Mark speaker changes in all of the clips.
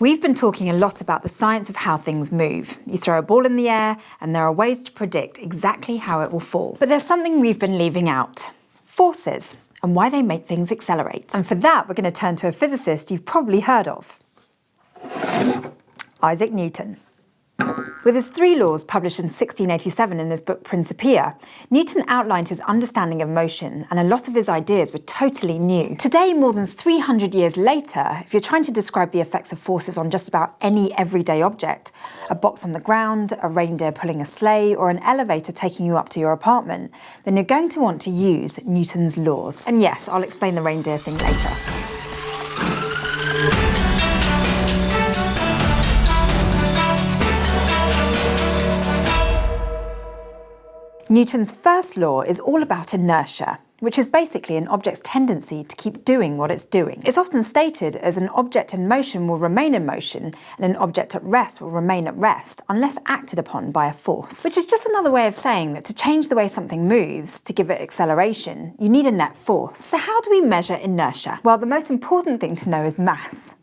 Speaker 1: We've been talking a lot about the science of how things move. You throw a ball in the air and there are ways to predict exactly how it will fall. But there's something we've been leaving out. Forces and why they make things accelerate. And for that, we're going to turn to a physicist you've probably heard of. Isaac Newton. With his three laws published in 1687 in his book Principia, Newton outlined his understanding of motion and a lot of his ideas were totally new. Today, more than 300 years later, if you're trying to describe the effects of forces on just about any everyday object, a box on the ground, a reindeer pulling a sleigh, or an elevator taking you up to your apartment, then you're going to want to use Newton's laws. And yes, I'll explain the reindeer thing later. Newton's first law is all about inertia, which is basically an object's tendency to keep doing what it's doing. It's often stated as an object in motion will remain in motion and an object at rest will remain at rest unless acted upon by a force. Which is just another way of saying that to change the way something moves, to give it acceleration, you need a net force. So how do we measure inertia? Well, the most important thing to know is mass.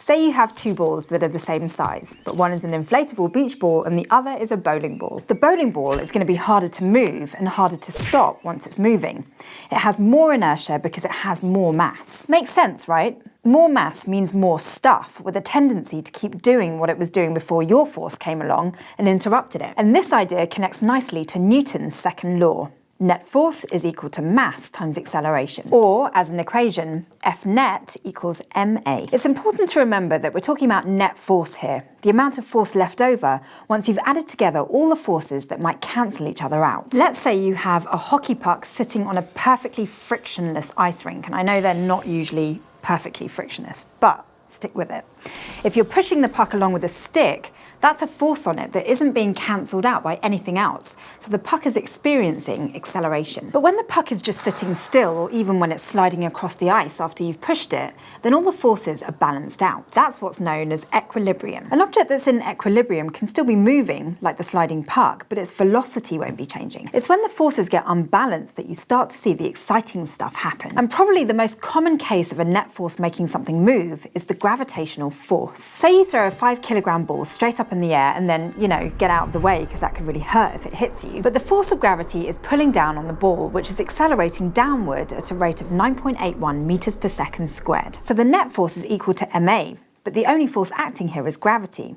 Speaker 1: Say you have two balls that are the same size, but one is an inflatable beach ball and the other is a bowling ball. The bowling ball is going to be harder to move and harder to stop once it's moving. It has more inertia because it has more mass. Makes sense, right? More mass means more stuff with a tendency to keep doing what it was doing before your force came along and interrupted it. And this idea connects nicely to Newton's second law. Net force is equal to mass times acceleration. Or, as an equation, F net equals ma. It's important to remember that we're talking about net force here, the amount of force left over once you've added together all the forces that might cancel each other out. Let's say you have a hockey puck sitting on a perfectly frictionless ice rink, and I know they're not usually perfectly frictionless, but stick with it. If you're pushing the puck along with a stick, that's a force on it that isn't being cancelled out by anything else, so the puck is experiencing acceleration. But when the puck is just sitting still, or even when it's sliding across the ice after you've pushed it, then all the forces are balanced out. That's what's known as equilibrium. An object that's in equilibrium can still be moving, like the sliding puck, but its velocity won't be changing. It's when the forces get unbalanced that you start to see the exciting stuff happen. And probably the most common case of a net force making something move is the gravitational force. Say you throw a five kilogram ball straight up up in the air and then, you know, get out of the way because that could really hurt if it hits you. But the force of gravity is pulling down on the ball, which is accelerating downward at a rate of 9.81 meters per second squared. So the net force is equal to ma, but the only force acting here is gravity.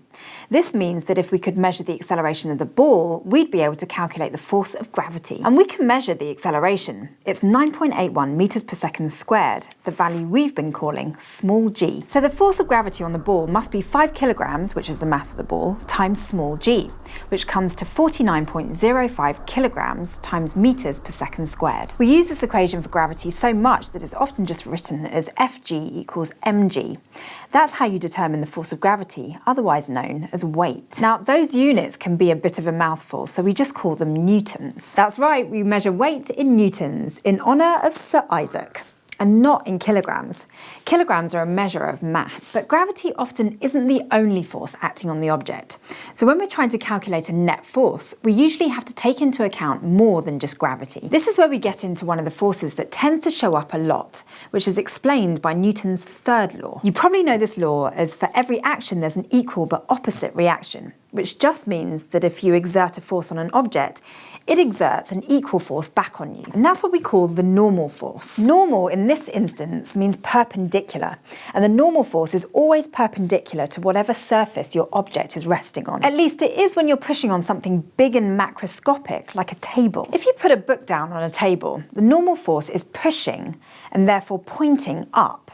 Speaker 1: This means that if we could measure the acceleration of the ball, we'd be able to calculate the force of gravity. And we can measure the acceleration. It's 9.81 meters per second squared, the value we've been calling small g. So the force of gravity on the ball must be 5 kilograms, which is the mass of the ball, times small g, which comes to 49.05 kilograms times meters per second squared. We use this equation for gravity so much that it's often just written as Fg equals mg. That's how you determine the force of gravity, otherwise known as weight. Now, those units can be a bit of a mouthful, so we just call them newtons. That's right, we measure weight in newtons in honour of Sir Isaac and not in kilograms. Kilograms are a measure of mass, but gravity often isn't the only force acting on the object. So when we're trying to calculate a net force, we usually have to take into account more than just gravity. This is where we get into one of the forces that tends to show up a lot, which is explained by Newton's third law. You probably know this law as for every action there's an equal but opposite reaction which just means that if you exert a force on an object, it exerts an equal force back on you. And that's what we call the normal force. Normal in this instance means perpendicular, and the normal force is always perpendicular to whatever surface your object is resting on. At least it is when you're pushing on something big and macroscopic, like a table. If you put a book down on a table, the normal force is pushing and therefore pointing up.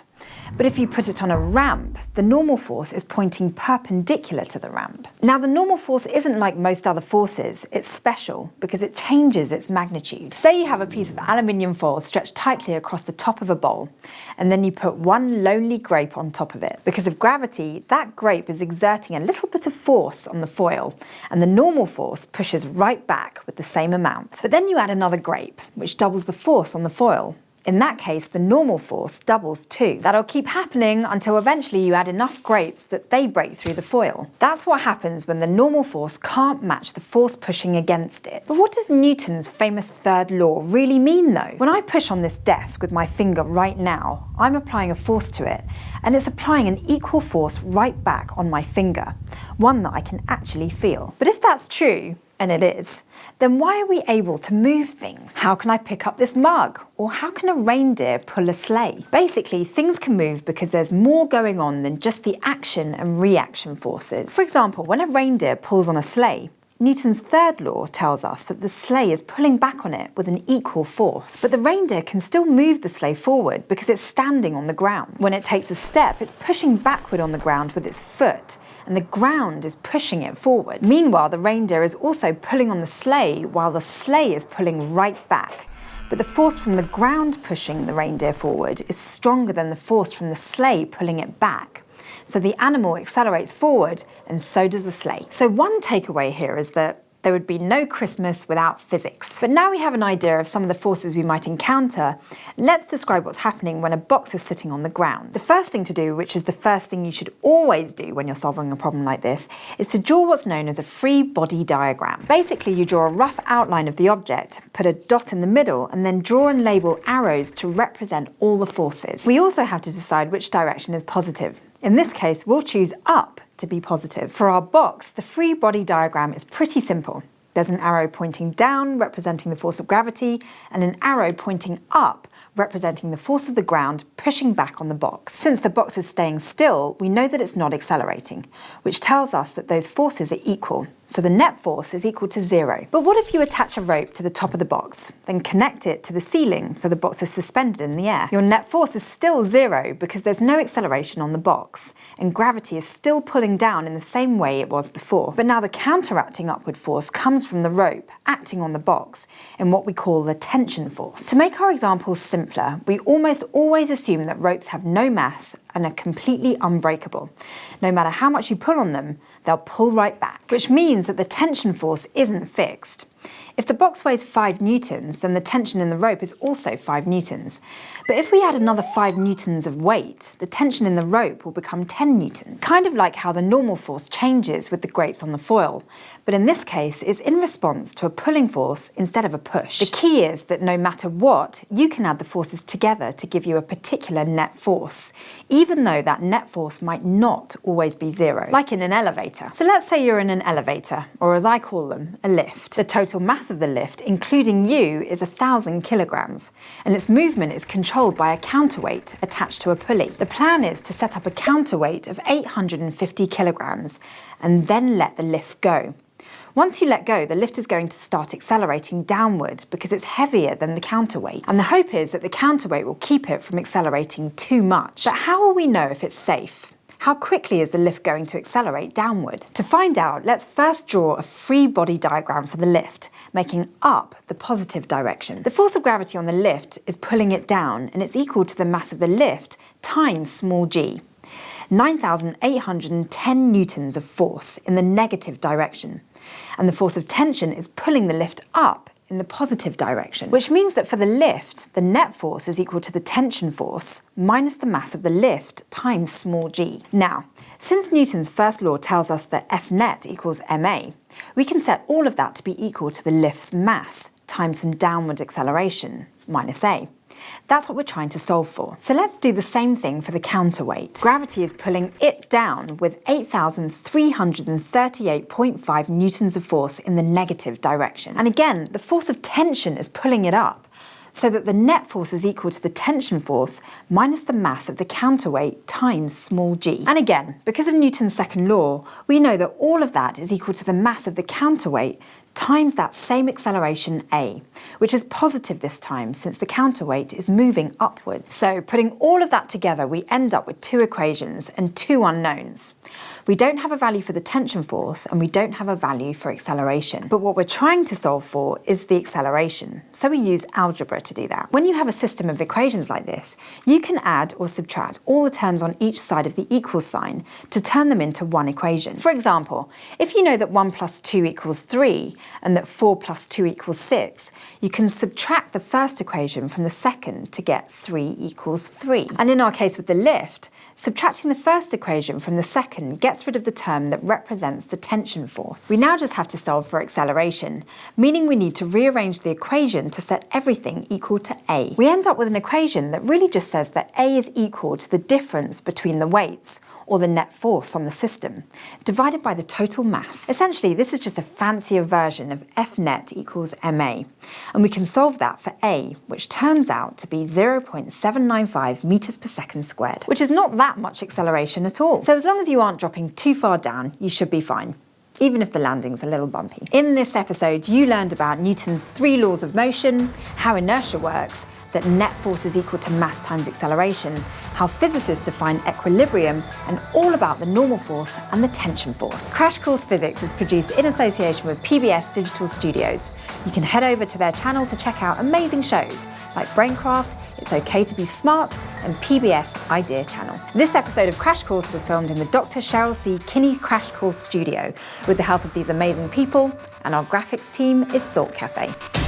Speaker 1: But if you put it on a ramp, the normal force is pointing perpendicular to the ramp. Now the normal force isn't like most other forces, it's special because it changes its magnitude. Say you have a piece of aluminium foil stretched tightly across the top of a bowl, and then you put one lonely grape on top of it. Because of gravity, that grape is exerting a little bit of force on the foil, and the normal force pushes right back with the same amount. But then you add another grape, which doubles the force on the foil, In that case, the normal force doubles too. That'll keep happening until eventually you add enough grapes that they break through the foil. That's what happens when the normal force can't match the force pushing against it. But what does Newton's famous third law really mean though? When I push on this desk with my finger right now, I'm applying a force to it, and it's applying an equal force right back on my finger, one that I can actually feel. But if that's true, and it is, then why are we able to move things? How can I pick up this mug? Or how can a reindeer pull a sleigh? Basically, things can move because there's more going on than just the action and reaction forces. For example, when a reindeer pulls on a sleigh, Newton's third law tells us that the sleigh is pulling back on it with an equal force. But the reindeer can still move the sleigh forward because it's standing on the ground. When it takes a step, it's pushing backward on the ground with its foot, and the ground is pushing it forward. Meanwhile, the reindeer is also pulling on the sleigh while the sleigh is pulling right back. But the force from the ground pushing the reindeer forward is stronger than the force from the sleigh pulling it back. So the animal accelerates forward and so does the sleigh. So one takeaway here is that there would be no Christmas without physics. But now we have an idea of some of the forces we might encounter, let's describe what's happening when a box is sitting on the ground. The first thing to do, which is the first thing you should always do when you're solving a problem like this, is to draw what's known as a free body diagram. Basically, you draw a rough outline of the object, put a dot in the middle, and then draw and label arrows to represent all the forces. We also have to decide which direction is positive. In this case, we'll choose up to be positive. For our box, the free body diagram is pretty simple. There's an arrow pointing down, representing the force of gravity, and an arrow pointing up, representing the force of the ground pushing back on the box. Since the box is staying still, we know that it's not accelerating, which tells us that those forces are equal, so the net force is equal to zero. But what if you attach a rope to the top of the box, then connect it to the ceiling so the box is suspended in the air? Your net force is still zero because there's no acceleration on the box, and gravity is still pulling down in the same way it was before. But now the counteracting upward force comes from the rope acting on the box in what we call the tension force. To make our examples simpler, we almost always assume that ropes have no mass and are completely unbreakable. No matter how much you pull on them, they'll pull right back, which means that the tension force isn't fixed. If the box weighs 5 newtons, then the tension in the rope is also 5 newtons. But if we add another 5 newtons of weight, the tension in the rope will become 10 newtons. Kind of like how the normal force changes with the grapes on the foil, but in this case it's in response to a pulling force instead of a push. The key is that no matter what, you can add the forces together to give you a particular net force, even though that net force might not always be zero, like in an elevator. So let's say you're in an elevator, or as I call them, a lift. The total mass mass of the lift, including you, is 1,000 kilograms, and its movement is controlled by a counterweight attached to a pulley. The plan is to set up a counterweight of 850 kilograms and then let the lift go. Once you let go, the lift is going to start accelerating downward because it's heavier than the counterweight. And the hope is that the counterweight will keep it from accelerating too much. But how will we know if it's safe? How quickly is the lift going to accelerate downward? To find out, let's first draw a free body diagram for the lift, making up the positive direction. The force of gravity on the lift is pulling it down, and it's equal to the mass of the lift times small g. 9,810 newtons of force in the negative direction. And the force of tension is pulling the lift up in the positive direction, which means that for the lift, the net force is equal to the tension force minus the mass of the lift times small g. Now, since Newton's first law tells us that F net equals ma, we can set all of that to be equal to the lift's mass times some downward acceleration, minus a. That's what we're trying to solve for. So let's do the same thing for the counterweight. Gravity is pulling it down with 8,338.5 newtons of force in the negative direction. And again, the force of tension is pulling it up so that the net force is equal to the tension force minus the mass of the counterweight times small g. And again, because of Newton's second law, we know that all of that is equal to the mass of the counterweight times that same acceleration a, which is positive this time since the counterweight is moving upwards. So putting all of that together, we end up with two equations and two unknowns. We don't have a value for the tension force and we don't have a value for acceleration. But what we're trying to solve for is the acceleration. So we use algebra to do that. When you have a system of equations like this, you can add or subtract all the terms on each side of the equal sign to turn them into one equation. For example, if you know that 1 plus 2 equals 3, and that 4 plus 2 equals 6, you can subtract the first equation from the second to get 3 equals 3. And in our case with the lift, Subtracting the first equation from the second gets rid of the term that represents the tension force. We now just have to solve for acceleration, meaning we need to rearrange the equation to set everything equal to a. We end up with an equation that really just says that a is equal to the difference between the weights, or the net force on the system, divided by the total mass. Essentially, this is just a fancier version of F net equals ma, and we can solve that for a, which turns out to be 0.795 meters per second squared, which is not that much acceleration at all. So as long as you aren't dropping too far down, you should be fine even if the landing's a little bumpy. In this episode, you learned about Newton's three laws of motion, how inertia works, that net force is equal to mass times acceleration, how physicists define equilibrium, and all about the normal force and the tension force. Crash Course Physics is produced in association with PBS Digital Studios. You can head over to their channel to check out amazing shows like Braincraft, It's Okay to Be Smart, and PBS Idea Channel. This episode of Crash Course was filmed in the Dr. Cheryl C. Kinney Crash Course studio with the help of these amazing people, and our graphics team is Thought Cafe.